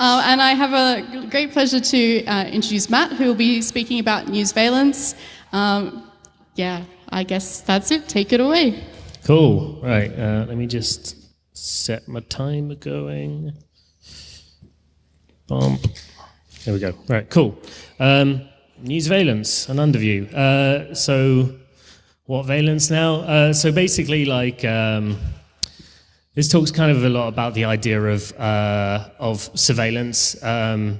Uh, and I have a great pleasure to uh, introduce Matt, who will be speaking about newsveillance. Um, yeah, I guess that's it. Take it away. Cool. Right. Uh, let me just set my timer going. Bump. There we go. Right. Cool. Um, valence an underview. Uh, so, what valence now? Uh, so basically, like. Um, this talks kind of a lot about the idea of uh, of surveillance, um,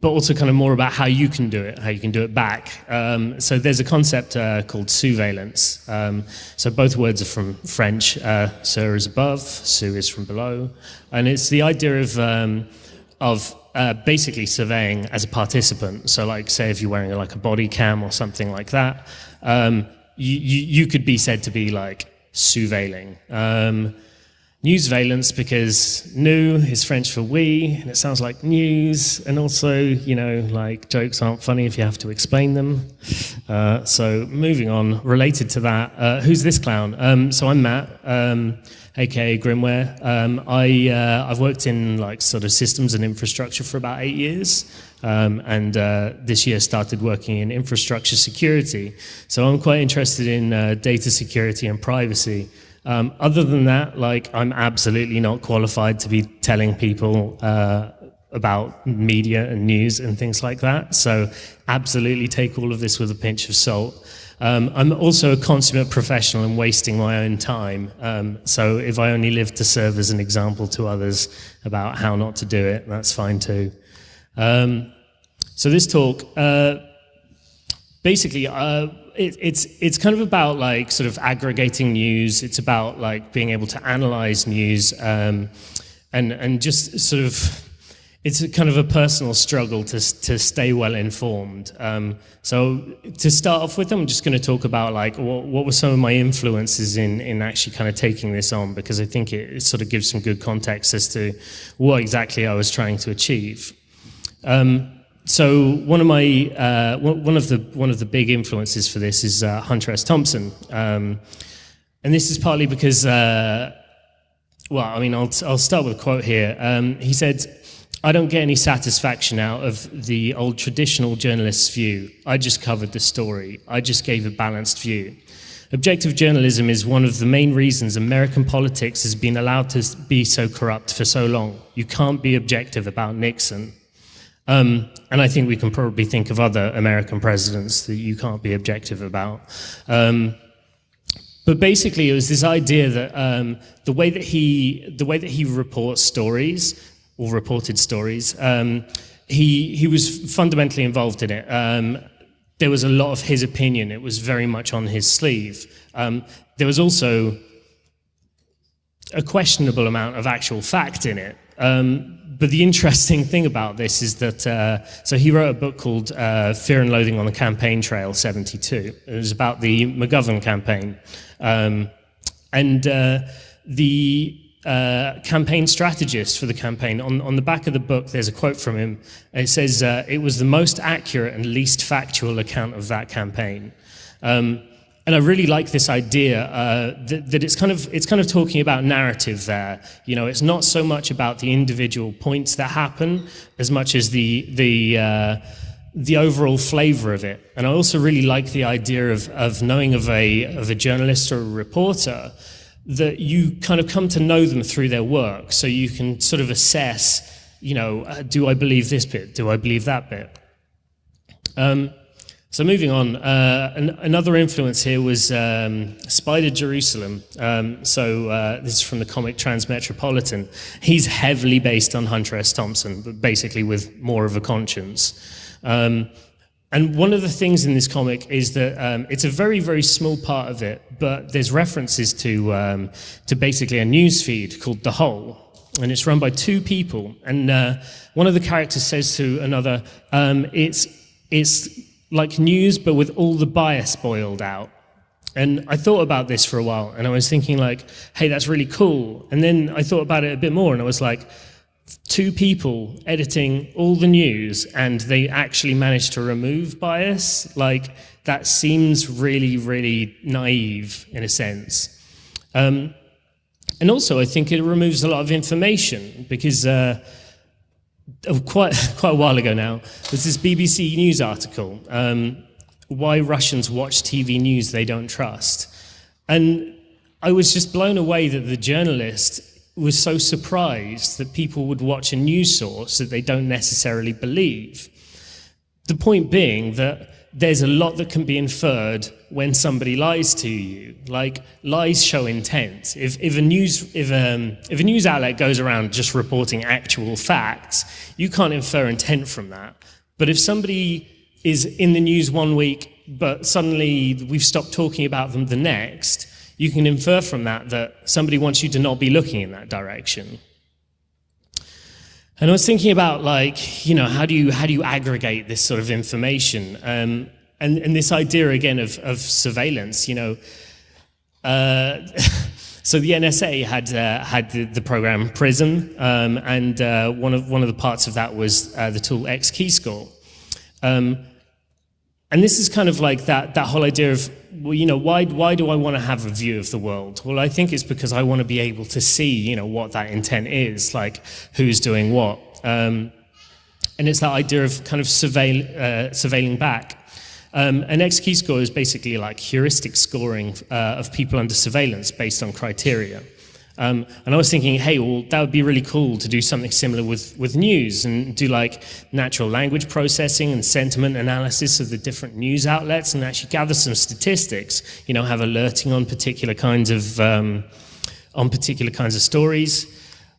but also kind of more about how you can do it, how you can do it back. Um, so there's a concept uh, called sousveillance. Um, so both words are from French. Uh, sur is above, sous is from below, and it's the idea of um, of uh, basically surveying as a participant. So like say if you're wearing like a body cam or something like that, um, you, you, you could be said to be like sousveilling. Um, Newsveillance because new is French for we, and it sounds like news, and also, you know, like jokes aren't funny if you have to explain them. Uh, so moving on, related to that, uh, who's this clown? Um, so I'm Matt, um, aka Grimware. Um, I, uh, I've worked in like sort of systems and infrastructure for about eight years. Um, and uh, this year started working in infrastructure security. So I'm quite interested in uh, data security and privacy. Um, other than that, like I'm absolutely not qualified to be telling people uh, about media and news and things like that. So absolutely take all of this with a pinch of salt. Um, I'm also a consummate professional in wasting my own time. Um, so if I only live to serve as an example to others about how not to do it, that's fine too. Um, so this talk, uh, basically, uh, it, it's it's kind of about like sort of aggregating news. It's about like being able to analyze news, um, and and just sort of it's kind of a personal struggle to to stay well informed. Um, so to start off with, I'm just going to talk about like what, what were some of my influences in in actually kind of taking this on because I think it, it sort of gives some good context as to what exactly I was trying to achieve. Um, so one of my uh, one of the one of the big influences for this is uh, Hunter S. Thompson, um, and this is partly because, uh, well, I mean, I'll I'll start with a quote here. Um, he said, "I don't get any satisfaction out of the old traditional journalist's view. I just covered the story. I just gave a balanced view." Objective journalism is one of the main reasons American politics has been allowed to be so corrupt for so long. You can't be objective about Nixon. Um, and I think we can probably think of other American presidents that you can't be objective about. Um, but basically, it was this idea that um, the way that he the way that he reports stories or reported stories, um, he he was fundamentally involved in it. Um, there was a lot of his opinion. It was very much on his sleeve. Um, there was also a questionable amount of actual fact in it. Um, but the interesting thing about this is that, uh, so he wrote a book called uh, Fear and Loathing on the Campaign Trail 72. It was about the McGovern campaign. Um, and uh, the uh, campaign strategist for the campaign, on, on the back of the book, there's a quote from him. It says, uh, it was the most accurate and least factual account of that campaign. Um, and I really like this idea uh, that, that, it's kind of it's kind of talking about narrative there. You know, it's not so much about the individual points that happen as much as the the uh, the overall flavor of it. And I also really like the idea of of knowing of a of a journalist or a reporter that you kind of come to know them through their work, so you can sort of assess. You know, uh, do I believe this bit? Do I believe that bit? Um, so moving on, uh, an, another influence here was um, Spider Jerusalem. Um, so uh, this is from the comic Transmetropolitan. He's heavily based on Hunter S. Thompson, but basically with more of a conscience. Um, and one of the things in this comic is that um, it's a very, very small part of it, but there's references to, um, to basically a news feed called The Hole, and it's run by two people. And uh, one of the characters says to another, um, it's, it's like news, but with all the bias boiled out. And I thought about this for a while, and I was thinking like, hey, that's really cool. And then I thought about it a bit more, and I was like, two people editing all the news, and they actually managed to remove bias. Like, that seems really, really naive in a sense. Um, and also, I think it removes a lot of information because uh, quite, quite a while ago now, there's this BBC News article, um, Why Russians Watch TV News They Don't Trust. And I was just blown away that the journalist was so surprised that people would watch a news source that they don't necessarily believe. The point being that there's a lot that can be inferred when somebody lies to you. Like lies show intent. If, if a news if um, if a news outlet goes around just reporting actual facts, you can't infer intent from that. But if somebody is in the news one week, but suddenly we've stopped talking about them the next, you can infer from that that somebody wants you to not be looking in that direction. And I was thinking about like, you know, how do you, how do you aggregate this sort of information? Um, and, and this idea again of, of surveillance, you know, uh, so the NSA had uh, had the, the, program PRISM, um, and uh, one of one of the parts of that was uh, the tool X-Keyscore. Um, and this is kind of like that that whole idea of well, you know, why, why do I want to have a view of the world? Well, I think it's because I want to be able to see, you know, what that intent is, like who's doing what. Um, and it's that idea of kind of surveil, uh, surveilling back. Um, an X-Keyscore is basically like heuristic scoring uh, of people under surveillance based on criteria. Um, and I was thinking, hey, well, that would be really cool to do something similar with, with news and do like natural language processing and sentiment analysis of the different news outlets and actually gather some statistics, you know, have alerting on particular kinds of, um, on particular kinds of stories.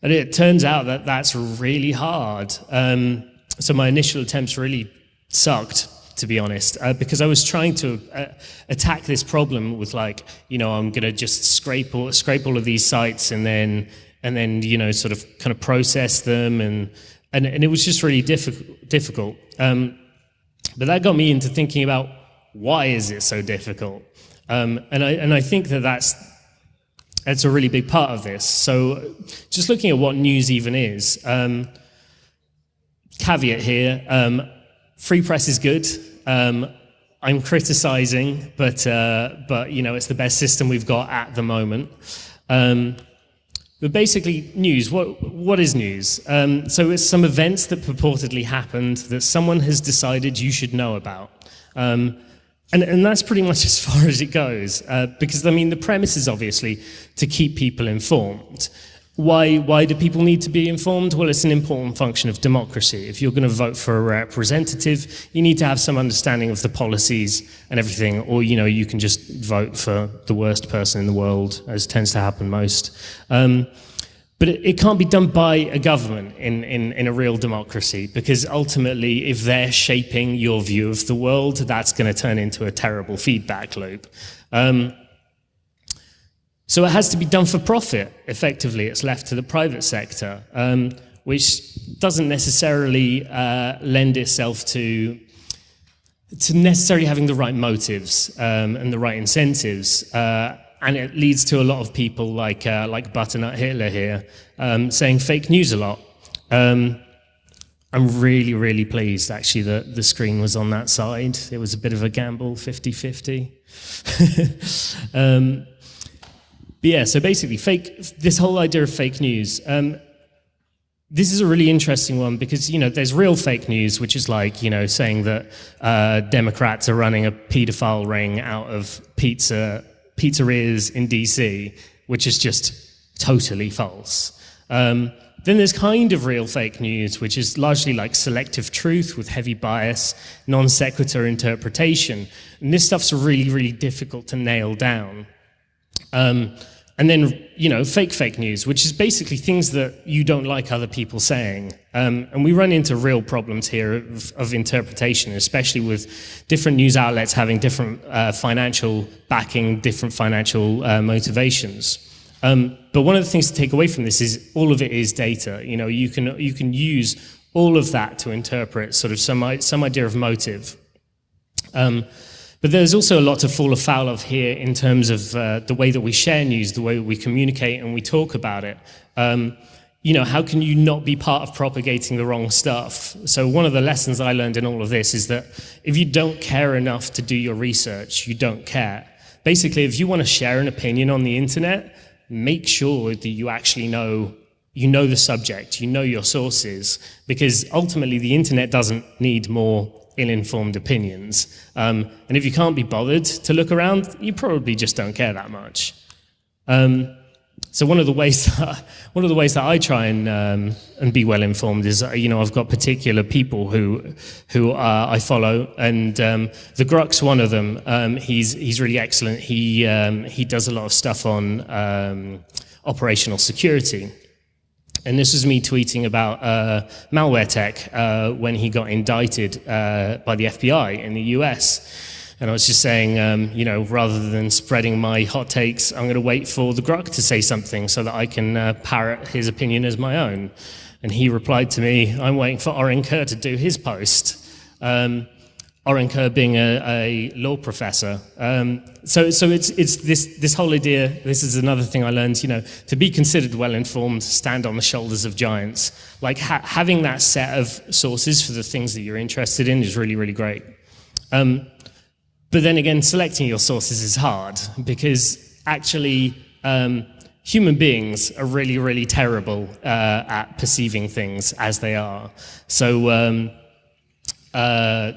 And it turns out that that's really hard. Um, so my initial attempts really sucked to be honest, uh, because I was trying to uh, attack this problem with like, you know, I'm going to just scrape all, scrape all of these sites and then, and then, you know, sort of kind of process them. And, and, and it was just really difficult. difficult. Um, but that got me into thinking about why is it so difficult? Um, and, I, and I think that that's, that's a really big part of this. So just looking at what news even is, um, caveat here, um, free press is good. Um, I'm criticizing, but, uh, but you know, it's the best system we've got at the moment. Um, but basically, news, what, what is news? Um, so it's some events that purportedly happened that someone has decided you should know about. Um, and, and that's pretty much as far as it goes, uh, because I mean, the premise is obviously to keep people informed. Why, why do people need to be informed? Well, it's an important function of democracy. If you're going to vote for a representative, you need to have some understanding of the policies and everything, or you know, you can just vote for the worst person in the world, as tends to happen most. Um, but it, it, can't be done by a government in, in, in a real democracy, because ultimately, if they're shaping your view of the world, that's going to turn into a terrible feedback loop. Um, so it has to be done for profit, effectively. It's left to the private sector, um, which doesn't necessarily uh, lend itself to, to necessarily having the right motives um, and the right incentives. Uh, and it leads to a lot of people like, uh, like Butternut Hitler here um, saying fake news a lot. Um, I'm really, really pleased actually that the screen was on that side. It was a bit of a gamble, 50-50. but yeah, so basically, fake. This whole idea of fake news. Um, this is a really interesting one because you know there's real fake news, which is like you know saying that uh, Democrats are running a paedophile ring out of pizza pizzerias in DC, which is just totally false. Um, then there's kind of real fake news, which is largely like selective truth with heavy bias, non sequitur interpretation. And this stuff's really, really difficult to nail down. Um, and then, you know, fake fake news, which is basically things that you don't like other people saying. Um, and we run into real problems here of, of, interpretation, especially with different news outlets having different uh, financial backing, different financial uh, motivations. Um, but one of the things to take away from this is all of it is data. You know, you can, you can use all of that to interpret sort of some, some idea of motive. Um, but there's also a lot to fall afoul of here in terms of uh, the way that we share news, the way we communicate and we talk about it. Um, you know, how can you not be part of propagating the wrong stuff? So one of the lessons I learned in all of this is that if you don't care enough to do your research, you don't care. Basically, if you want to share an opinion on the internet, make sure that you actually know you know the subject, you know your sources, because ultimately the internet doesn't need more ill-informed opinions. Um, and if you can't be bothered to look around, you probably just don't care that much. Um, so one of the ways that, one of the ways that I try and um, and be well informed is uh, you know I've got particular people who who uh, I follow and um, the grugq's one of them. Um, he's he's really excellent. He um, he does a lot of stuff on um, operational security. And this was me tweeting about uh, Malwaretech uh, when he got indicted uh, by the FBI in the US. And I was just saying, um, you know, rather than spreading my hot takes, I'm going to wait for the grugq to say something so that I can uh, parrot his opinion as my own. And he replied to me, I'm waiting for Orin Kerr to do his post. Um, Orin Kerr being a, a law professor. Um, so so it's, it's this, this whole idea, this is another thing I learned, you know, to be considered well-informed, stand on the shoulders of giants. Like ha having that set of sources for the things that you're interested in is really, really great. Um, but then again, selecting your sources is hard because actually um, human beings are really, really terrible uh, at perceiving things as they are. So, um, uh,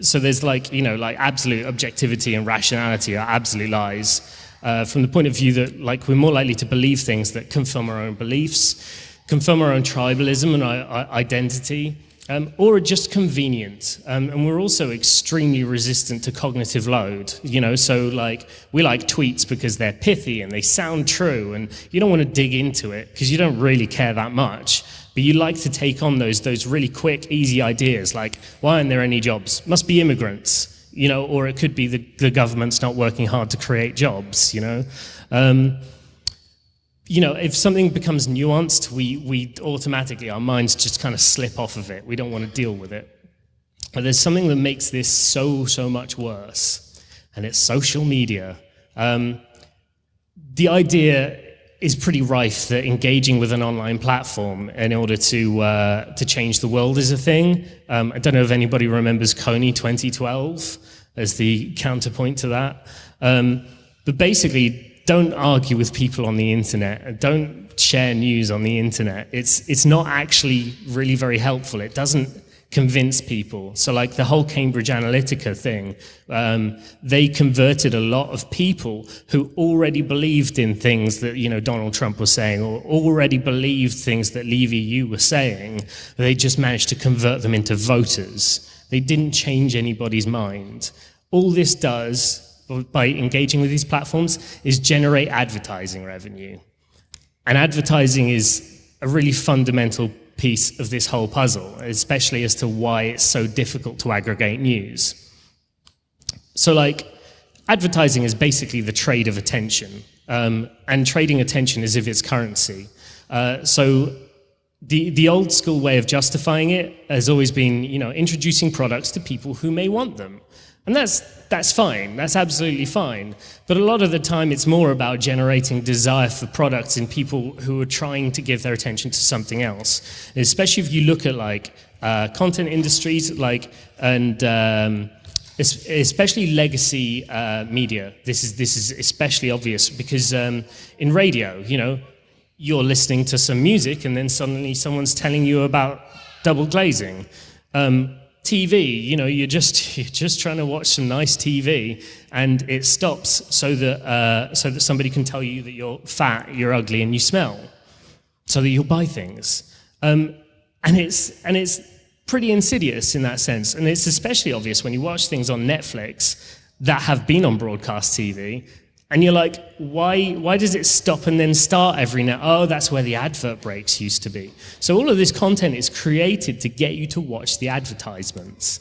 so there's like, you know, like absolute objectivity and rationality are absolute lies. Uh, from the point of view that like we're more likely to believe things that confirm our own beliefs, confirm our own tribalism and our, our identity, um, or are just convenient. Um, and we're also extremely resistant to cognitive load. You know, so like we like tweets because they're pithy and they sound true, and you don't want to dig into it because you don't really care that much. But you like to take on those those really quick, easy ideas like why aren't there any jobs? Must be immigrants. You know, or it could be the, the government's not working hard to create jobs. You know. Um, you know, if something becomes nuanced, we, we automatically, our minds just kind of slip off of it. We don't want to deal with it. But there's something that makes this so, so much worse, and it's social media. Um, the idea is pretty rife that engaging with an online platform in order to, uh, to change the world is a thing. Um, I don't know if anybody remembers Kony 2012 as the counterpoint to that. Um, but basically, don't argue with people on the internet. Don't share news on the internet. It's, it's not actually really very helpful. It doesn't convince people. So like the whole Cambridge Analytica thing, um, they converted a lot of people who already believed in things that, you know, Donald Trump was saying or already believed things that Leave EU were saying. They just managed to convert them into voters. They didn't change anybody's mind. All this does by engaging with these platforms is generate advertising revenue. And advertising is a really fundamental piece of this whole puzzle, especially as to why it's so difficult to aggregate news. So like, advertising is basically the trade of attention, um, and trading attention is if it's currency. Uh, so the, the old school way of justifying it has always been, you know, introducing products to people who may want them. And that's, that's fine, that's absolutely fine. But a lot of the time it's more about generating desire for products in people who are trying to give their attention to something else. Especially if you look at like uh, content industries like, and um, especially legacy uh, media. This is, this is especially obvious because um, in radio, you know, you're listening to some music and then suddenly someone's telling you about double glazing. Um, TV, you know, you're just you're just trying to watch some nice TV, and it stops so that uh, so that somebody can tell you that you're fat, you're ugly, and you smell, so that you'll buy things. Um, and it's and it's pretty insidious in that sense, and it's especially obvious when you watch things on Netflix that have been on broadcast TV and you're like, why, why does it stop and then start every now? Oh, that's where the advert breaks used to be. So all of this content is created to get you to watch the advertisements.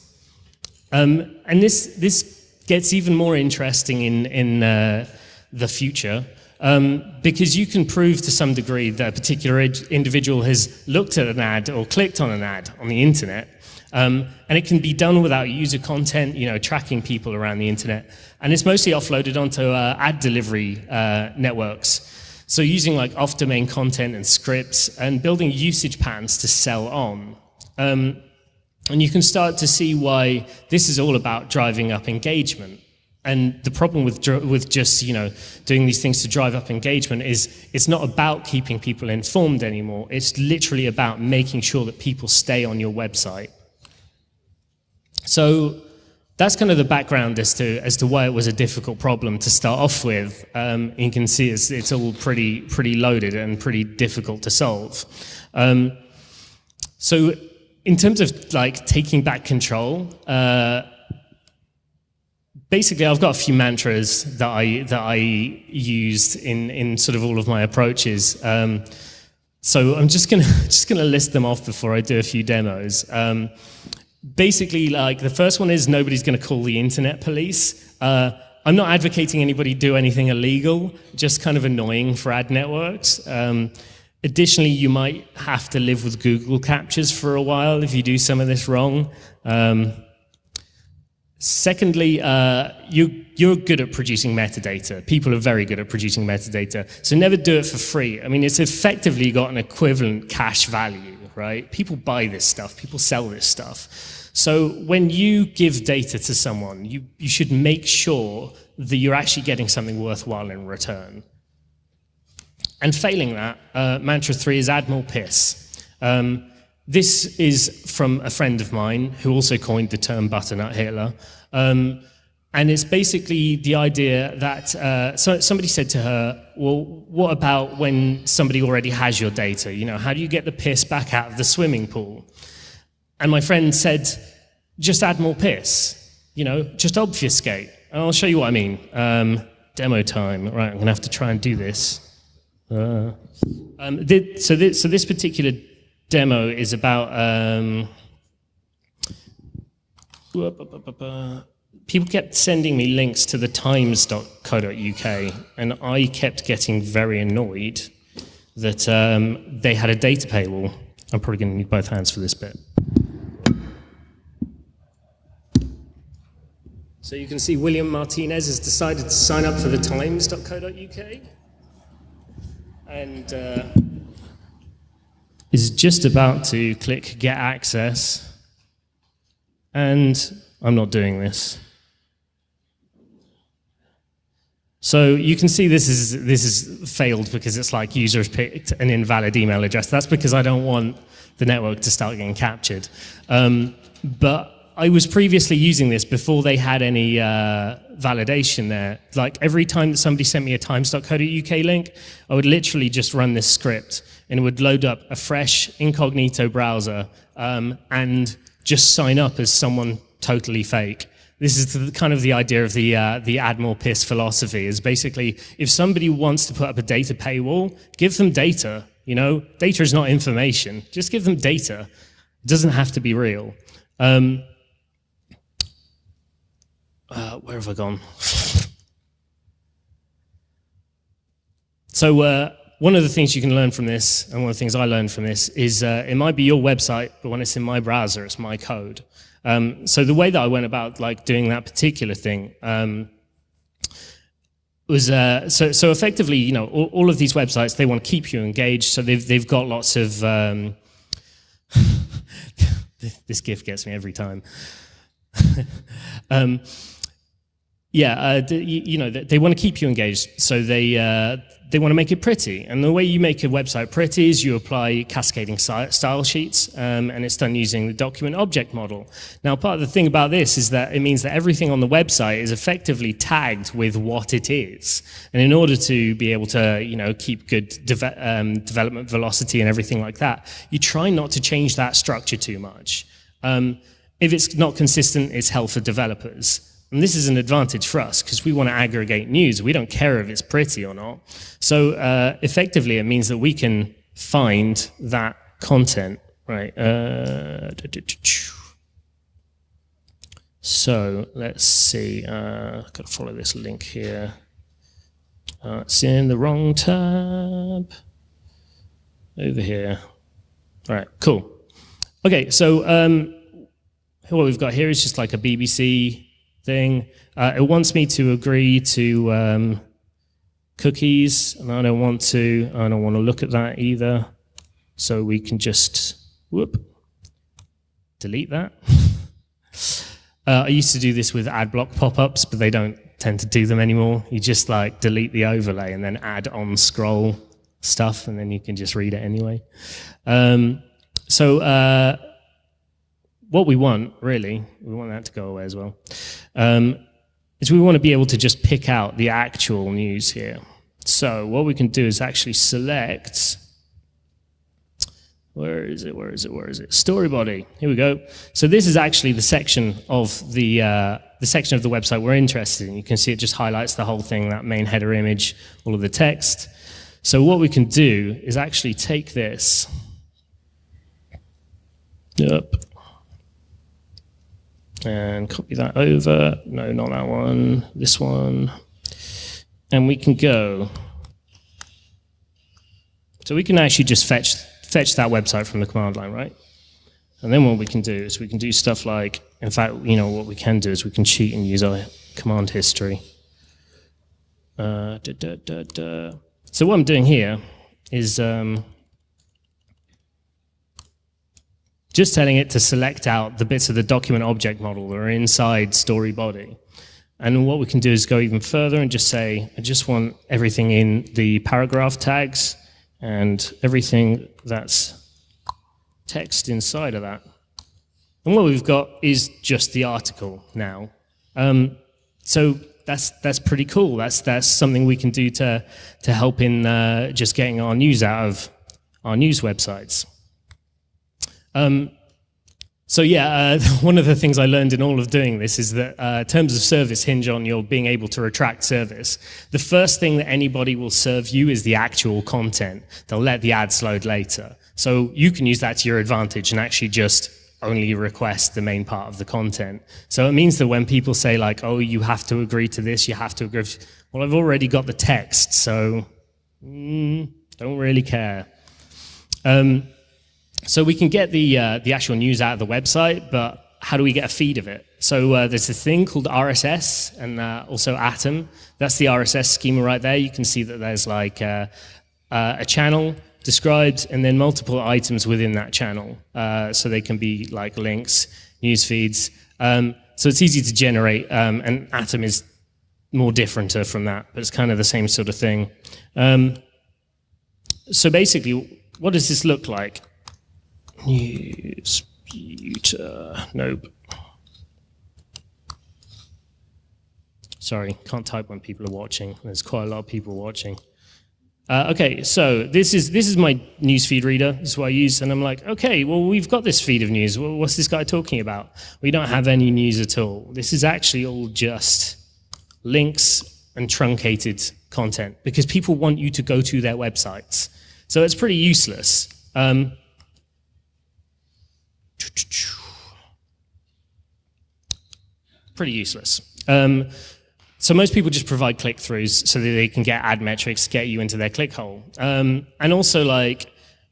Um, and this, this gets even more interesting in, in uh, the future um, because you can prove to some degree that a particular individual has looked at an ad or clicked on an ad on the internet um, and it can be done without user content, you know, tracking people around the internet. And it's mostly offloaded onto uh, ad delivery uh, networks. So using like off-domain content and scripts and building usage patterns to sell on. Um, and you can start to see why this is all about driving up engagement. And the problem with, with just you know doing these things to drive up engagement is it's not about keeping people informed anymore. It's literally about making sure that people stay on your website. So that's kind of the background as to as to why it was a difficult problem to start off with. Um, you can see it's it's all pretty pretty loaded and pretty difficult to solve. Um, so in terms of like taking back control. Uh, basically I've got a few mantras that I that I used in in sort of all of my approaches. Um, so I'm just gonna just gonna list them off before I do a few demos. Basically, like the first one is nobody's gonna call the internet police. Uh, I'm not advocating anybody do anything illegal, just kind of annoying for ad networks. Um, additionally, you might have to live with Google CAPTCHAs for a while if you do some of this wrong. Um, Secondly, uh, you, you're good at producing metadata. People are very good at producing metadata. So never do it for free. I mean, it's effectively got an equivalent cash value, right? People buy this stuff. People sell this stuff. So when you give data to someone, you, you should make sure that you're actually getting something worthwhile in return. And failing that, uh, mantra three is more piss. Um, this is from a friend of mine who also coined the term butternut Hitler. Um, and it's basically the idea that uh, so somebody said to her, well, what about when somebody already has your data? You know, how do you get the piss back out of the swimming pool? And my friend said, just add more piss, you know, just obfuscate. And I'll show you what I mean. Um, demo time. Right, I'm going to have to try and do this. Uh, um, so, this, so this particular demo is about um, people kept sending me links to the times.co.uk and I kept getting very annoyed that um, they had a data paywall. I'm probably going to need both hands for this bit. So you can see William Martinez has decided to sign up for the times.co.uk and uh, is just about to click get access and I'm not doing this. So you can see this is this is failed because it's like users picked an invalid email address. That's because I don't want the network to start getting captured. Um, but I was previously using this before they had any uh, validation there. Like every time that somebody sent me a times.co.uk link, I would literally just run this script and it would load up a fresh incognito browser um, and just sign up as someone totally fake. This is the, kind of the idea of the, uh, the more piss philosophy is basically if somebody wants to put up a data paywall, give them data. You know, data is not information. Just give them data. It doesn't have to be real. Um, uh, where have I gone? so uh, one of the things you can learn from this, and one of the things I learned from this, is uh, it might be your website, but when it's in my browser, it's my code. Um, so the way that I went about like doing that particular thing um, was uh, so so effectively, you know, all, all, of these websites they want to keep you engaged, so they've they've got lots of um, this gift gets me every time. yeah, uh, you, know, they want to keep you engaged, so they uh, they want to make it pretty. And the way you make a website pretty is you apply cascading style sheets, um, and it's done using the document object model. Now, part of the thing about this is that it means that everything on the website is effectively tagged with what it is. And in order to be able to, you know, keep good um, development velocity and everything like that, you try not to change that structure too much. Um, if it's not consistent, it's hell for developers. And this is an advantage for us because we want to aggregate news. We don't care if it's pretty or not. So uh, effectively, it means that we can find that content, right? Uh, so let's see. Uh, I've got to follow this link here. Uh, it's in the wrong tab. Over here. All right, cool. Okay, so um, what we've got here is just like a BBC thing. Uh, it wants me to agree to um, cookies, and I don't want to. I don't want to look at that either. So we can just whoop delete that. uh, I used to do this with ad block pop-ups, but they don't tend to do them anymore. You just like delete the overlay and then add on scroll stuff, and then you can just read it anyway. Um, so uh, what we want, really, we want that to go away as well, um, is we want to be able to just pick out the actual news here. So what we can do is actually select where is it? Where is it? Where is it? Story body. Here we go. So this is actually the section of the uh, the section of the website we're interested in. You can see it just highlights the whole thing, that main header image, all of the text. So what we can do is actually take this. Yep. And copy that over. No, not that one. This one. And we can go. So we can actually just fetch fetch that website from the command line, right? And then what we can do is we can do stuff like, in fact, you know, what we can do is we can cheat and use our command history. Uh, da, da, da, so what I'm doing here is um, just telling it to select out the bits of the document object model that are inside story body. And what we can do is go even further and just say, I just want everything in the paragraph tags and everything that's text inside of that. And what we've got is just the article now. Um, so that's that's pretty cool. That's that's something we can do to to help in uh, just getting our news out of our news websites. Um, so yeah, uh, one of the things I learned in all of doing this is that uh, terms of service hinge on your being able to retract service. The first thing that anybody will serve you is the actual content. They'll let the ads load later. So you can use that to your advantage and actually just only request the main part of the content. So it means that when people say like, oh, you have to agree to this, you have to agree, well, I've already got the text, so mm, don't really care. Um, so we can get the, uh, the actual news out of the website, but how do we get a feed of it? So uh, there's a thing called RSS and uh, also Atom. That's the RSS schema right there. You can see that there's like uh, uh, a channel described and then multiple items within that channel. Uh, so they can be like links, news feeds. Um, so it's easy to generate, um, and Atom is more different from that, but it's kind of the same sort of thing. Um, so basically, what does this look like? Newspeter. Nope. Sorry, can't type when people are watching. There's quite a lot of people watching. Uh, okay, so this is this is my newsfeed reader. This is what I use, and I'm like, okay, well, we've got this feed of news. Well, what's this guy talking about? We don't have any news at all. This is actually all just links and truncated content because people want you to go to their websites. So it's pretty useless. Um, Pretty useless. Um, so most people just provide click-throughs so that they can get ad metrics, get you into their click hole. Um, and also like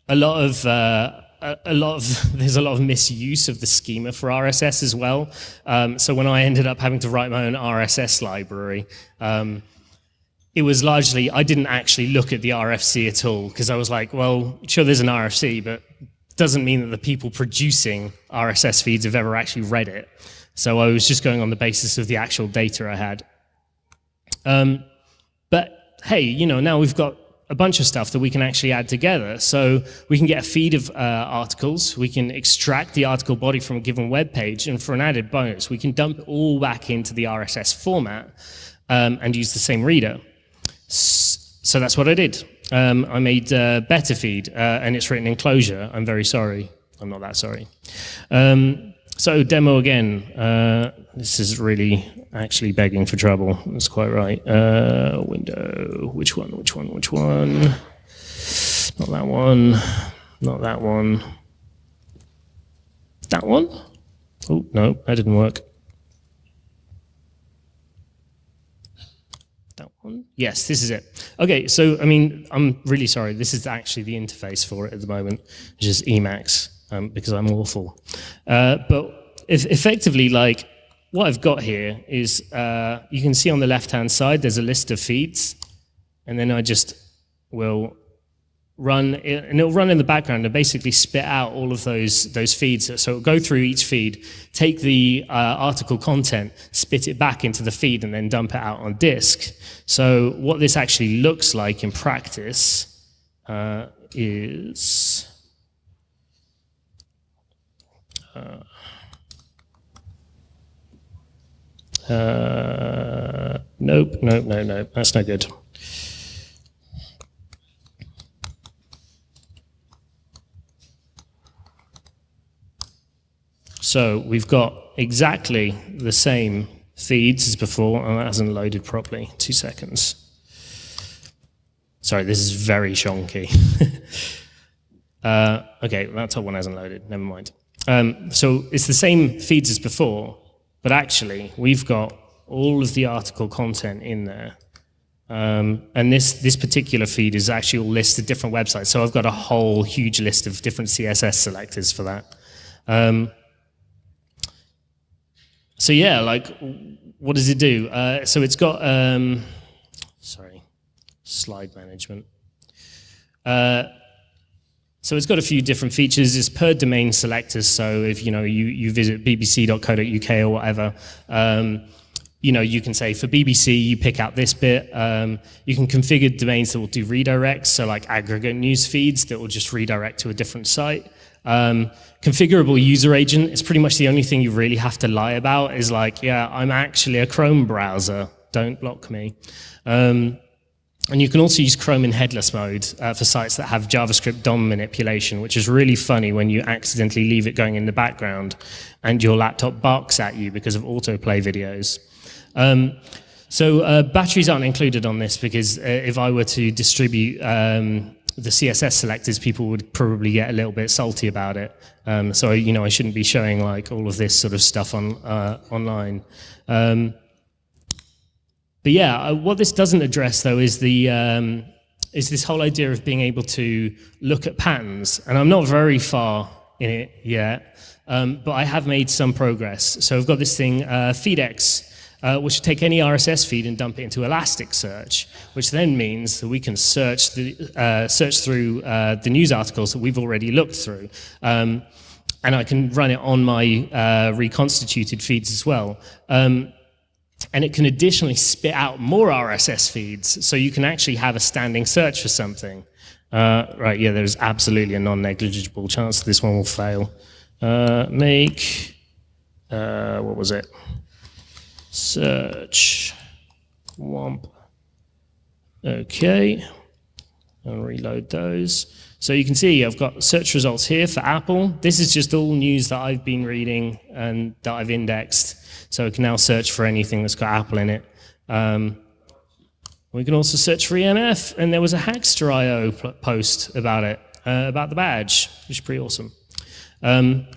a lot of uh, a, lot of there's a lot of misuse of the schema for RSS as well. Um, so when I ended up having to write my own RSS library, um, it was largely I didn't actually look at the RFC at all because I was like, well, sure, there's an RFC, but doesn't mean that the people producing RSS feeds have ever actually read it. So I was just going on the basis of the actual data I had. Um, but hey, you know, now we've got a bunch of stuff that we can actually add together. So we can get a feed of uh, articles, we can extract the article body from a given web page, and for an added bonus, we can dump it all back into the RSS format um, and use the same reader. So that's what I did. Um, I made uh, Betafeed, uh, and it's written in Clojure. I'm very sorry. I'm not that sorry. Um, so demo again. Uh, this is really actually begging for trouble. That's quite right. Uh, window. Which one? Which one? Which one? Not that one. Not that one. That one? Oh, no, that didn't work. One? Yes, this is it. Okay, so I mean, I'm really sorry. This is actually the interface for it at the moment, which is Emacs, um, because I'm awful. Uh, but if effectively, like, what I've got here is, uh, you can see on the left-hand side, there's a list of feeds, and then I just will run, and it'll run in the background and basically spit out all of those, those feeds. So it'll go through each feed, take the uh, article content, spit it back into the feed, and then dump it out on disk. So what this actually looks like in practice uh, is... Uh, uh, nope, nope, no, no, that's no good. So we've got exactly the same feeds as before, and that hasn't loaded properly. Two seconds. Sorry, this is very shonky. uh, okay, that top one hasn't loaded, never mind. Um, so it's the same feeds as before, but actually we've got all of the article content in there. Um, and this, this particular feed is actually all listed different websites. So I've got a whole huge list of different CSS selectors for that. Um, so yeah, like, what does it do? Uh, so it's got, um, sorry, slide management. Uh, so it's got a few different features. It's per domain selectors. So if you know you you visit bbc.co.uk or whatever, um, you know you can say for BBC you pick out this bit. Um, you can configure domains that will do redirects. So like aggregate news feeds that will just redirect to a different site. Um, configurable user agent is pretty much the only thing you really have to lie about is like, yeah, I'm actually a Chrome browser, don't block me. Um, and you can also use Chrome in headless mode uh, for sites that have JavaScript DOM manipulation, which is really funny when you accidentally leave it going in the background and your laptop barks at you because of autoplay videos. Um, so uh, batteries aren't included on this because uh, if I were to distribute um, the CSS selectors, people would probably get a little bit salty about it. Um, so, you know, I shouldn't be showing like all of this sort of stuff on uh, online. Um, but yeah, uh, what this doesn't address though is the um, is this whole idea of being able to look at patterns. And I'm not very far in it yet, um, but I have made some progress. So I've got this thing, uh, FeedX, uh, which will take any RSS feed and dump it into Elasticsearch, which then means that we can search, the, uh, search through uh, the news articles that we've already looked through. Um, and I can run it on my uh, reconstituted feeds as well. Um, and it can additionally spit out more RSS feeds, so you can actually have a standing search for something. Uh, right, yeah, there's absolutely a non-negligible chance this one will fail. Uh, make, what was it? Search womp. Okay, and reload those. So you can see I've got search results here for Apple. This is just all news that I've been reading and that I've indexed. So I can now search for anything that's got Apple in it. Um, we can also search for EMF, and there was a Hackster.io post about it, uh, about the badge, which is pretty awesome. Um,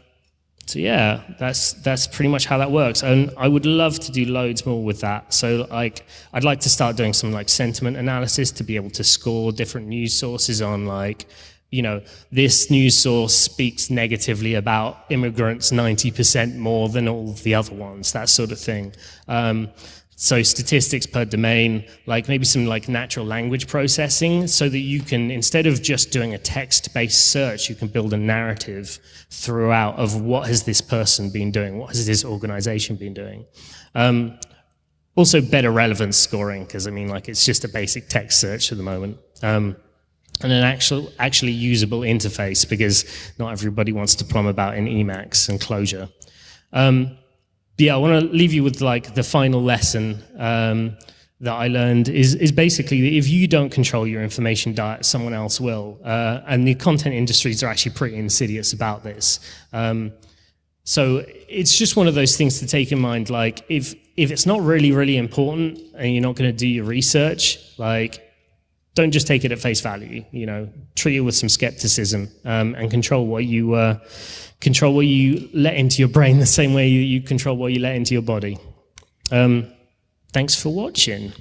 so yeah, that's that's pretty much how that works. And I would love to do loads more with that. So like, I'd like to start doing some like sentiment analysis to be able to score different news sources on like, you know, this news source speaks negatively about immigrants 90% more than all the other ones, that sort of thing. Um, so statistics per domain, like maybe some like natural language processing so that you can, instead of just doing a text-based search, you can build a narrative throughout of what has this person been doing, what has this organization been doing. Um, also better relevance scoring, because I mean like it's just a basic text search at the moment. Um, and an actual, actually usable interface because not everybody wants to plumb about in Emacs and Clojure. Um, yeah, I want to leave you with like the final lesson um, that I learned is, is basically that if you don't control your information diet, someone else will. Uh, and the content industries are actually pretty insidious about this. Um, so it's just one of those things to take in mind. Like if, if it's not really, really important and you're not going to do your research, like don't just take it at face value, you know, treat it with some skepticism um, and control what you, uh, control what you let into your brain the same way you, you control what you let into your body. Um, thanks for watching.